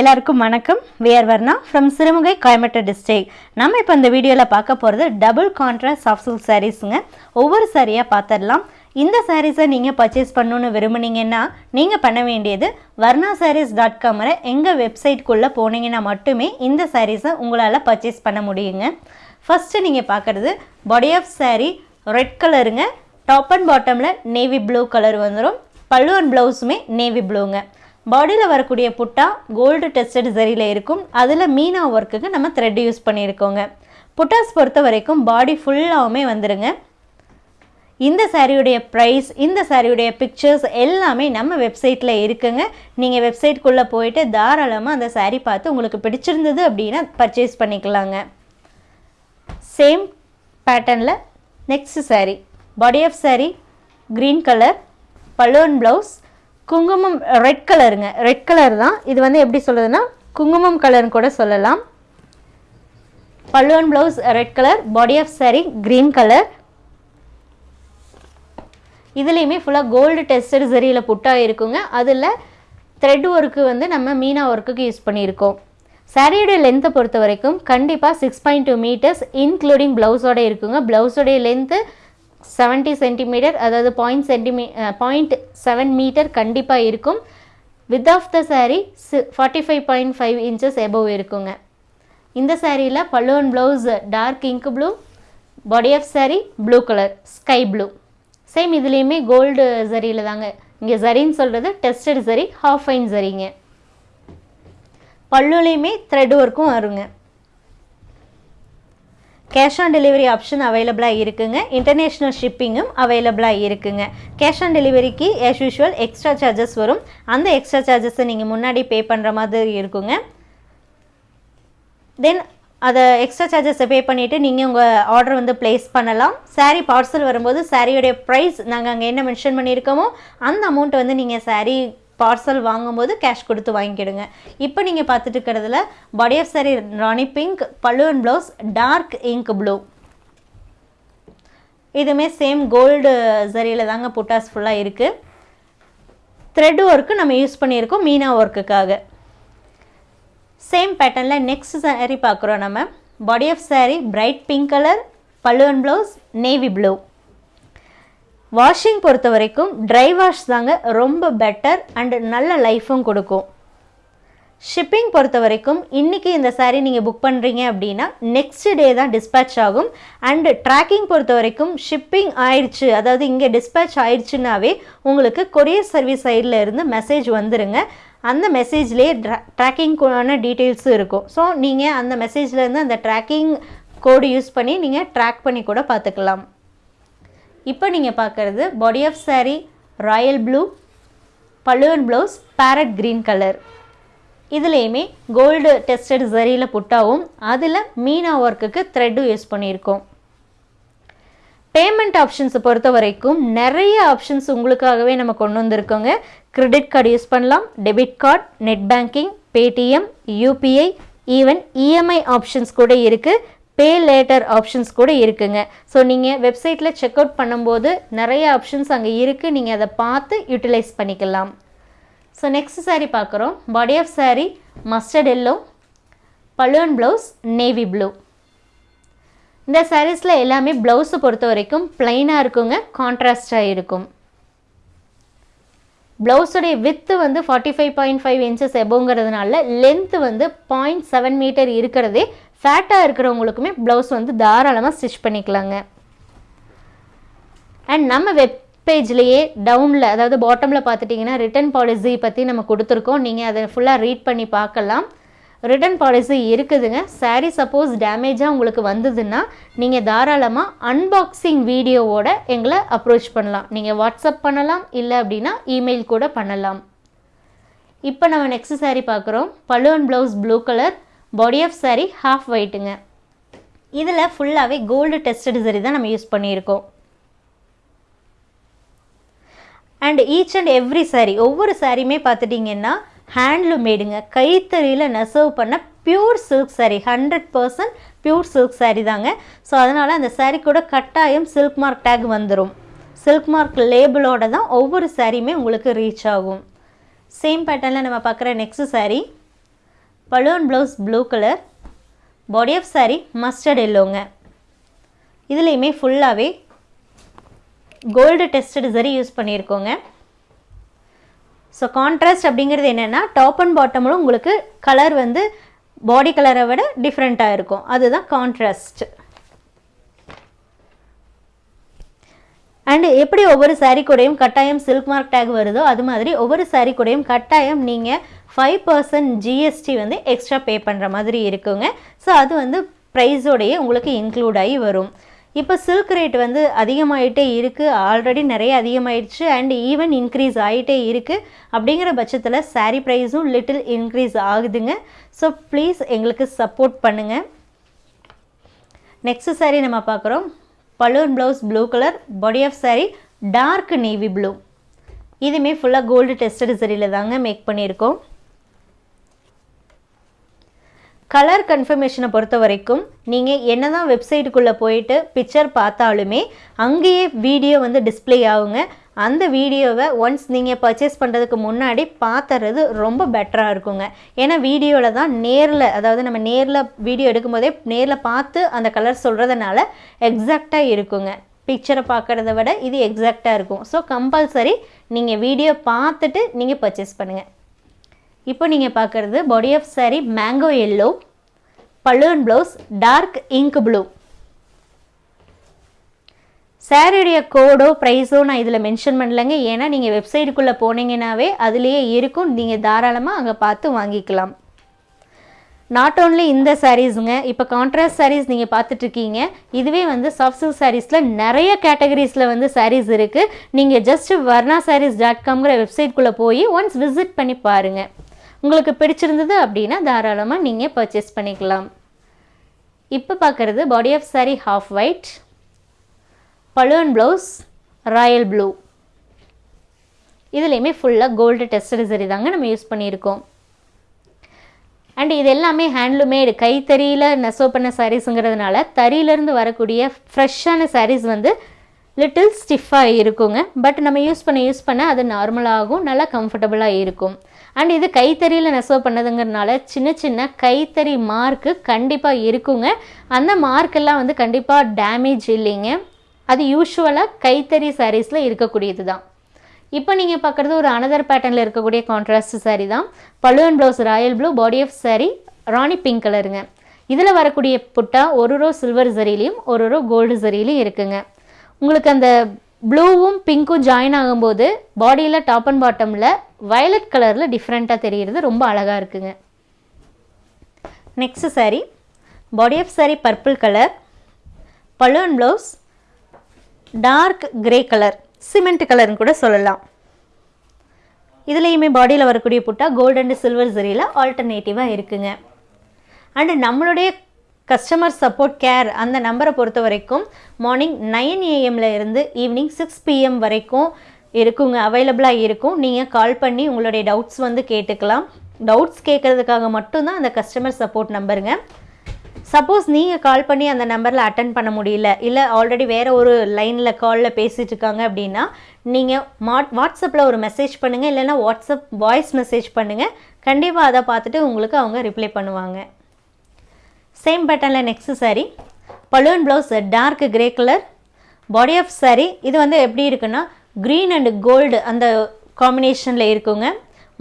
எல்லாருக்கும் வணக்கம். We are Varna from Sirumugai Coimbatore district நம்ம இப்போ இந்த வீடியோவில் பார்க்க போகிறது டபுள் கான்ட்ராஸ்ட் சாஃப்ட் சில்க் சாரீஸுங்க ஒவ்வொரு சாரியாக பார்த்துடலாம் இந்த சாரீஸை நீங்கள் பர்ச்சேஸ் பண்ணணுன்னு விரும்புனீங்கன்னா நீங்கள் பண்ண வேண்டியது வர்ணா சாரீஸ் டாட் காமில் எங்கள் வெப்சைட்குள்ளே போனீங்கன்னா மட்டுமே இந்த சாரீஸை உங்களால் பர்ச்சேஸ் பண்ண முடியுங்க. ஃபஸ்ட்டு நீங்கள் பார்க்குறது பாடி ஆஃப் சாரீ ரெட் கலருங்க டாப் அண்ட் பாட்டமில் நேவி ப்ளூ கலர் வந்துடும் பல்லு அண்ட் ப்ளவுஸுமே நேவி ப்ளூங்க பாடியில் வரக்கூடிய புட்டா கோல்டு டெஸ்டட் ஜரியில் இருக்கும். அதில் மீனா ஒர்க்குக்கு நம்ம த்ரெட் யூஸ் பண்ணியிருக்கோங்க. புட்டாஸ் பொறுத்த வரைக்கும் பாடி ஃபுல்லாகவுமே வந்துடுங்க இந்த சாரியுடைய ப்ரைஸ் இந்த சாரியுடைய பிக்சர்ஸ் எல்லாமே நம்ம வெப்சைட்டில் இருக்குங்க. நீங்கள் வெப்சைட்குள்ளே போயிட்டு தாராளமாக அந்த saree பார்த்து உங்களுக்கு பிடிச்சிருந்தது அப்படின்னா பர்ச்சேஸ் பண்ணிக்கலாங்க. சேம் பேட்டர்னில் next saree. Body of saree green colour balloon blouse குங்குமம் ரெட் கலருங்க ரெட் கலர் தான். இது வந்து எப்படி சொல்லுதுன்னா குங்குமம் கலர்னு கூட சொல்லலாம். பல்லுவன் blouse red colour body of saree green colour இதுலேயுமே ஃபுல்லாக கோல்டு டெஸ்டட் சரியில் புட்டாக இருக்குங்க அதில் த்ரெட் ஒர்க்கு வந்து நம்ம மீனா ஒர்க்குக்கு யூஸ் பண்ணியிருக்கோம். சாரியோடைய லென்த்தை பொறுத்த வரைக்கும் கண்டிப்பாக six point two metres including ப்ளவுஸோட இருக்குங்க. ப்ளவுஸோடைய லென்த்து செவன்ட்டி சென்டிமீட்டர் அதாவது point centimetre point seven metre கண்டிப்பாக இருக்கும். Width of the saree forty five point five inches above இருக்குங்க. இந்த சாரியில் பல்லுவன் blouse dark ink blue body of saree blue colour sky blue same இதுலேயுமே கோல்டு ஜரியில் தாங்க. இங்கே சரின்னு சொல்கிறது டெஸ்டட் சரி ஹாஃப் ஃபைன் சரிங்க பல்லுலேயுமே த்ரெட் ஒர்க்கும் வருங்க. கேஷ் ஆன் டெலிவரி ஆப்ஷன் அவைலபிளாக இருக்குங்க. இன்டர்நேஷ்னல் ஷிப்பிங்கும் அவைலபிளாக இருக்குங்க. கேஷ் ஆன் டெலிவரிக்கு ஆஸ் யூஷுவல் எக்ஸ்ட்ரா சார்ஜஸ் வரும். அந்த எக்ஸ்ட்ரா சார்ஜஸை நீங்கள் முன்னாடி பே பண்ணுற மாதிரி இருக்குங்க. தென் அதை எக்ஸ்ட்ரா சார்ஜஸை பே பண்ணிவிட்டு நீங்கள் உங்கள் ஆர்டர் வந்து ப்ளேஸ் பண்ணலாம். சாரீ பார்சல் வரும்போது சாரியோடைய ப்ரைஸ் நாங்கள் அங்கே என்ன மென்ஷன் பண்ணியிருக்கோமோ அந்த அமௌண்ட் வந்து நீங்கள் சாரீ பார்சல் வாங்கும்போது கேஷ் கொடுத்து வாங்கிக்கிடுங்க. இப்போ நீங்கள் பார்த்துட்டு இருக்கிறதுல body of saree rani pink பல்லுவன் ப்ளவுஸ் டார்க் இங்க் ப்ளூ இதுவுமே சேம் கோல்டு சரியில் தாங்க புட்டாஸ் ஃபுல்லாக இருக்குது த்ரெட் ஒர்க்கு நம்ம யூஸ் பண்ணியிருக்கோம் மீனா ஒர்க்குக்காக சேம் பேட்டர்னில் நெக்ஸ்ட் saree பார்க்குறோம் நம்ம. Body of saree bright pink colour பல்லுவன் ப்ளவுஸ் நேவி ப்ளூ வாஷிங் பொறுத்த வரைக்கும் ட்ரை வாஷ் தாங்க ரொம்ப பெட்டர் அண்டு நல்ல லைஃபும் கொடுக்கும். ஷிப்பிங் பொறுத்த வரைக்கும் இன்றைக்கி இந்த சாரீ நீங்கள் புக் பண்ணுறீங்க அப்படின்னா நெக்ஸ்ட் டே தான் டிஸ்பேட்ச் ஆகும். அண்ட் ட்ராக்கிங் பொறுத்த வரைக்கும் ஷிப்பிங் ஆயிடுச்சு. அதாவது இங்கே டிஸ்பேட்ச் ஆயிடுச்சுனாவே உங்களுக்கு கொரியர் சர்வீஸ் சைடில் இருந்து மெசேஜ் வந்துருங்க. அந்த மெசேஜ்லேயே ட்ரா ட்ராக்கிங்க்கான டீட்டெயில்ஸும் இருக்கும். ஸோ நீங்கள் அந்த மெசேஜ்லேருந்து அந்த ட்ராக்கிங் கோடு யூஸ் பண்ணி நீங்கள் ட்ராக் பண்ணி கூட பார்த்துக்கலாம். இப்போ நீங்கள் பார்க்குறது body of saree royal blue பல்லுவன் ப்ளவுஸ் பேரட் க்ரீன் கலர் இதுலேயுமே கோல்டு டெஸ்டட் ஜரியில் புட்டாவும் அதில் மீனா ஒர்க்குக்கு த்ரெட்டும் யூஸ் பண்ணியிருக்கோம். பேமெண்ட் ஆப்ஷன்ஸை பொறுத்த வரைக்கும் நிறைய ஆப்ஷன்ஸ் உங்களுக்காகவே நம்ம கொண்டு வந்திருக்கோங்க. கிரெடிட் கார்டு யூஸ் பண்ணலாம் debit card net banking Paytm UPI even EMI options கூட இருக்குது பே லேட்டர் ஆப்ஷன்ஸ் கூட இருக்குங்க. ஸோ நீங்கள் வெப்சைட்டில் செக் அவுட் பண்ணும்போது நிறைய ஆப்ஷன்ஸ் அங்கே இருக்குது நீங்கள் அதை பார்த்து யூட்டிலைஸ் பண்ணிக்கலாம். ஸோ நெக்ஸ்ட் சாரீ பார்க்குறோம். Body of saree mustard yellow பல்லுவன் ப்ளவுஸ் நேவி ப்ளூ இந்த சாரீஸில் எல்லாமே ப்ளவுஸை பொறுத்த வரைக்கும் ப்ளைனாக இருக்குங்க கான்ட்ராஸ்டாக இருக்கும். ப்ளவுஸுடைய வித்து வந்து forty five point five inches எபோங்கிறதுனால length வந்து பாயிண்ட் செவன் மீட்டர் இருக்கிறதே. ஃபேட்டாக இருக்கிறவங்களுக்குமே ப்ளவுஸ் வந்து தாராளமாக ஸ்டிச் பண்ணிக்கலாங்க. அண்ட் நம்ம வெப் பேஜ்லேயே டவுனில் அதாவது பாட்டமில் பார்த்துட்டிங்கன்னா ரிட்டர்ன் பாலிசி பற்றி நம்ம கொடுத்துருக்கோம். நீங்கள் அதை ஃபுல்லாக ரீட் பண்ணி பார்க்கலாம். ரிட்டர்ன் பாலிசி இருக்குதுங்க. சாரீ சப்போஸ் டேமேஜாக உங்களுக்கு வந்ததுன்னா நீங்கள் தாராளமாக அன்பாக்சிங் வீடியோவோட எங்களை அப்ரோச் பண்ணலாம். நீங்கள் வாட்ஸ்அப் பண்ணலாம் இல்லை அப்படின்னா இமெயில் கூட பண்ணலாம். இப்போ நம்ம நெக்ஸ்ட் சாரீ பார்க்குறோம். பல்லுவன் blouse blue colour body of saree half ஒயிட்டுங்க இதில் ஃபுல்லாகவே கோல்டு டெஸ்டட் சரி தான் நம்ம யூஸ் பண்ணியிருக்கோம். And each and every saree ஒவ்வொரு சாரியுமே பார்த்துட்டிங்கன்னா ஹேண்ட்லூம் மேடுங்க கைத்தறியில் நெசவு பண்ண pure silk saree. Hundred percent pure silk saree தாங்க. ஸோ அதனால் அந்த saree கூட கட்டாயம் சில்க் மார்க் டேக் வந்துடும் சில்க் மார்க் லேபிளோட தான் ஒவ்வொரு சாரியுமே உங்களுக்கு ரீச் ஆகும். சேம் பேட்டர்னில் நம்ம பார்க்குற next saree. Balloon blouse blue colour body of saree mustard எல்லோங்க இதுலேயுமே ஃபுல்லாகவே கோல்டு டெஸ்டட் சரி யூஸ் பண்ணியிருக்கோங்க. ஸோ கான்ட்ராஸ்ட் அப்படிங்கிறது என்னென்னா டாப் அண்ட் பாட்டமில் உங்களுக்கு கலர் வந்து பாடி கலரை விட டிஃப்ரெண்ட்டாக இருக்கும். அதுதான் கான்ட்ராஸ்ட் அண்டு எப்படி ஒவ்வொரு சாரீ கூடயும் கட்டாயம் சில்க் மார்க் டேக் வருதோ அது மாதிரி ஒவ்வொரு சாரீ கூடையும் கட்டாயம் நீங்கள் ஃபைவ் பர்சன்ட் ஜிஎஸ்டி வந்து எக்ஸ்ட்ரா பே பண்ணுற மாதிரி இருக்குங்க. ஸோ அது வந்து ப்ரைஸோடையே உங்களுக்கு இன்க்ளூட் ஆகி வரும். இப்போ சில்க் ரேட் வந்து அதிகமாகிட்டே இருக்குது ஆல்ரெடி நிறைய அதிகமாயிடுச்சு. அண்ட் ஈவன் இன்க்ரீஸ் ஆகிட்டே இருக்குது அப்படிங்கிற பட்சத்தில் சாரீ ப்ரைஸும் லிட்டில் இன்க்ரீஸ் ஆகுதுங்க. ஸோ ப்ளீஸ் எங்களுக்கு சப்போர்ட் பண்ணுங்கள் நெக்ஸ்ட் saree நம்ம பார்க்குறோம். Balloon blouse blue colour body of saree dark navy blue இதுவுமே ஃபுல்லாக கோல்டு டெஸ்டட் சரியில் தாங்க மேக் பண்ணியிருக்கோம். கலர் கன்ஃபர்மேஷனை பொறுத்த வரைக்கும் நீங்கள் என்ன தான் வெப்சைட்டுக்குள்ளே போயிட்டு பிக்சர் பார்த்தாலுமே அங்கேயே வீடியோ வந்து டிஸ்ப்ளே ஆகுங்க. அந்த வீடியோவை ஒன்ஸ் நீங்கள் பர்ச்சேஸ் பண்ணுறதுக்கு முன்னாடி பார்த்துறது ரொம்ப பெட்டராக இருக்குங்க. ஏன்னா வீடியோவில் தான் நேரில் அதாவது நம்ம நேரில் வீடியோ எடுக்கும்போதே நேரில் பார்த்து அந்த கலர் சொல்கிறதுனால எக்ஸாக்டாக இருக்குங்க. பிக்சரை பார்க்குறத விட இது எக்ஸாக்டாக இருக்கும். ஸோ கம்பல்சரி நீங்கள் வீடியோ பார்த்துட்டு நீங்கள் பர்ச்சேஸ் பண்ணுங்கள் இப்போ நீங்கள் பார்க்குறது body of saree mango yellow balloon blouse dark ink blue சாரியுடைய கோடோ ப்ரைஸோ நான் இதில் மென்ஷன் பண்ணலைங்க. ஏன்னா நீங்கள் வெப்சைட்டுக்குள்ளே போனீங்கன்னாவே அதுலேயே இருக்கும். நீங்கள் தாராளமாக அங்கே பார்த்து வாங்கிக்கலாம். நாட் ஓன்லி இந்த சாரீஸுங்க இப்போ கான்ட்ராஸ்ட் சாரீஸ் நீங்கள் பார்த்துட்ருக்கீங்க இதுவே வந்து சாஃப்ட் சில்க் சாரீஸில் நிறைய கேட்டகரிஸில் வந்து சாரீஸ் இருக்குது நீங்கள் ஜஸ்ட் வர்ணா சாரீஸ் டாட் காம்ங்கிற வெப்சைட்குள்ளே போய் ஒன்ஸ் விசிட் பண்ணி பாருங்கள் உங்களுக்கு பிடிச்சிருந்தது அப்படின்னா தாராளமாக நீங்கள் பர்ச்சேஸ் பண்ணிக்கலாம். இப்போ பார்க்குறது body of saree half white balloon blouse royal blue இதுலேயுமே ஃபுல்லாக கோல்டு டெஸ்டட் சரி தாங்க நம்ம யூஸ் பண்ணியிருக்கோம். அண்ட் இது எல்லாமே ஹேண்ட்லூமேடு கைத்தறியில் நெசவு பண்ண சாரீஸுங்கிறதுனால தறியிலேருந்து வரக்கூடிய ஃப்ரெஷ்ஷான சாரீஸ் வந்து லிட்டில் ஸ்டிஃபாக இருக்குங்க. பட் நம்ம யூஸ் பண்ண யூஸ் பண்ண அது நார்மலாகும் நல்லா கம்ஃபர்டபுளாக இருக்கும். அண்ட் இது கைத்தறியில் நெசவு பண்ணதுங்கிறனால சின்ன சின்ன கைத்தறி மார்க்கு கண்டிப்பாக இருக்குங்க. அந்த மார்க்கெல்லாம் வந்து கண்டிப்பாக டேமேஜ் இல்லைங்க. அது யூஷுவலாக கைத்தறி சாரீஸில் இருக்கக்கூடியது தான். இப்போ நீங்கள் பார்க்குறது ஒரு அனதர் பேட்டர்னில் இருக்கக்கூடிய கான்ட்ராஸ்ட் சாரீ தான். பழுவன் blouse royal blue body of saree rani pink கலருங்க இதில் வரக்கூடிய புட்டா ஒரு ரோ சில்வர் சரிலையும் ஒரு ரோ கோல்டு சரிலையும் இருக்குங்க. உங்களுக்கு அந்த ப்ளூவும் பிங்க்கும் ஜாயின் ஆகும்போது பாடியில் டாப் அண்ட் பாட்டமில் வயலட் கலரில் டிஃப்ரெண்ட்டாக தெரிகிறது ரொம்ப அழகாக இருக்குங்க. Next saree. Body of saree purple colour balloon blouse dark grey colour cement கலர்னு கூட சொல்லலாம். இதுலேயுமே பாடியில் வரக்கூடிய புட்டா கோல்டு அண்ட் சில்வர் சரியில் ஆல்டர்னேட்டிவாக இருக்குங்க. அண்டு நம்மளுடைய கஸ்டமர் சப்போர்ட் கேர் அந்த நம்பரை பொறுத்த வரைக்கும் மார்னிங் நைன் ஏஎம்ல இருந்து ஈவினிங் சிக்ஸ் பிஎம் வரைக்கும் இருக்குங்க அவைலபிளாக இருக்கும். நீங்கள் கால் பண்ணி உங்களுடைய டவுட்ஸ் வந்து கேட்டுக்கலாம். டவுட்ஸ் கேட்குறதுக்காக மட்டும்தான் அந்த கஸ்டமர் சப்போர்ட் நம்பருங்க சப்போஸ் நீங்கள் கால் பண்ணி அந்த நம்பரில் அட்டன் பண்ண முடியல இல்லை ஆல்ரெடி வேறு ஒரு லைனில் காலில் பேசிகிட்டு இருக்காங்க அப்படின்னா நீங்கள் மாட் வாட்ஸ்அப்பில் ஒரு மெசேஜ் பண்ணுங்கள் இல்லைன்னா வாட்ஸ்அப் வாய்ஸ் மெசேஜ் பண்ணுங்கள் கண்டிப்பாக அதை பார்த்துட்டு உங்களுக்கு அவங்க ரிப்ளை பண்ணுவாங்க. சேம் பேட்டர்னில் next saree balloon blouse dark grey colour body of saree இது வந்து எப்படி இருக்குன்னா க்ரீன் அண்ட் கோல்டு அந்த காம்பினேஷனில் இருக்குங்க.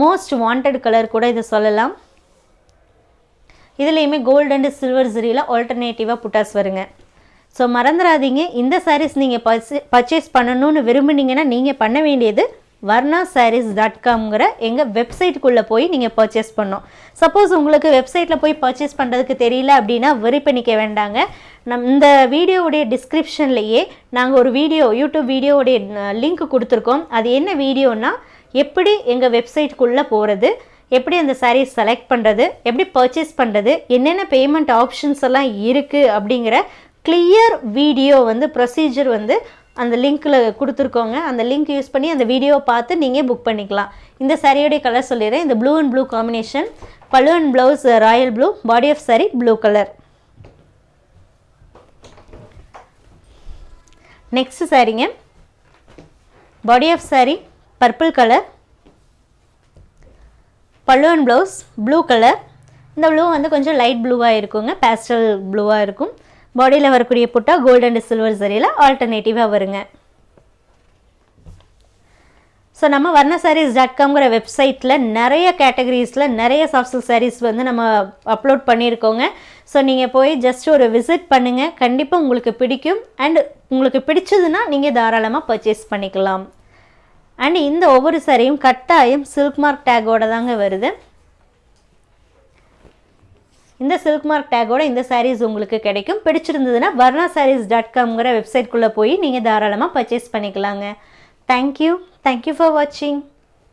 மோஸ்ட் வாண்டட் கலர் கூட இது சொல்லலாம். இதுலேயுமே கோல்டு அண்ட் சில்வர் ஜரியில் ஆல்டர்னேட்டிவாக புட்டாஸ் வருங்க. ஸோ மறந்துடாதீங்க இந்த சாரீஸ் நீங்கள் பர்ச்சேஸ் பண்ணணும்னு விரும்புனீங்கன்னா நீங்கள் பண்ண வேண்டியது வர்ணா சாரீஸ் டாட் காம்ங்கிற எங்கள் வெப்சைட்டுக்குள்ளே போய் நீங்கள் பர்ச்சேஸ் பண்ணோம் சப்போஸ் உங்களுக்கு வெப்சைட்டில் போய் பர்ச்சேஸ் பண்ணுறதுக்கு தெரியல அப்படின்னா வெரி பண்ணிக்க வேண்டாங்க. நம் இந்த வீடியோவுடைய டிஸ்கிரிப்ஷன்லேயே நாங்கள் ஒரு வீடியோ யூடியூப் வீடியோவுடைய லிங்க் கொடுத்துருக்கோம். அது என்ன வீடியோனா எப்படி எங்கள் வெப்சைட்டுக்குள்ளே போகிறது எப்படி அந்த சாரீஸ் செலக்ட் பண்ணுறது எப்படி பர்ச்சேஸ் பண்ணுறது என்னென்ன பேமெண்ட் ஆப்ஷன்ஸ் எல்லாம் இருக்குது அப்படிங்கிற கிளியர் வீடியோ வந்து ப்ரொசீஜர் வந்து அந்த லிங்க்கில் கொடுத்துருக்கோங்க. அந்த லிங்க் யூஸ் பண்ணி அந்த வீடியோவை பார்த்து நீங்கள் புக் பண்ணிக்கலாம். இந்த சாரியோடைய கலர் சொல்லிடுறேன். இந்த blue and blue combination pallu and blouse royal blue body of saree blue colour next சாரிங்க body of saree purple colour pallu and blouse blue colour இந்த ப்ளூ வந்து கொஞ்சம் லைட் ப்ளூவாக இருக்குங்க. பேஸ்டல் ப்ளூவாக இருக்கும். பாடியில் வரக்கூடிய புட்டா கோல்டு அண்ட் சில்வர் சரியில் ஆல்டர்னேட்டிவாக வருங்க. ஸோ நம்ம வர்ண சாரீஸ் டாட் காம்ங்கிற வெப்சைட்டில் நிறைய கேட்டகரிஸில் நிறைய சாஃப்ட் சாரீஸ் வந்து நம்ம அப்லோட் பண்ணியிருக்கோங்க. ஸோ நீங்கள் போய் ஜஸ்ட் ஒரு விசிட் பண்ணுங்கள் கண்டிப்பாக உங்களுக்கு பிடிக்கும். அண்ட் உங்களுக்கு பிடிச்சதுன்னா நீங்கள் தாராளமாக பர்ச்சேஸ் பண்ணிக்கலாம். அண்ட் இந்த ஒவ்வொரு சாரியும் கட்டாயம் சில்க் மார்க் டேக்கோட தாங்க வருது. இந்த சில்க் மார்க் டேக்கோட இந்த சாரீஸ் உங்களுக்கு கிடைக்கும். பிடிச்சிருந்ததுன்னா வர்ணா சாரீஸ் டாட் காம்ங்கிற வெப்சைட்குள்ளே போய் நீங்கள் தாராளமாக பர்ச்சேஸ் பண்ணிக்கலாங்க. தேங்க்யூ தேங்க்யூ ஃபார் வாட்சிங்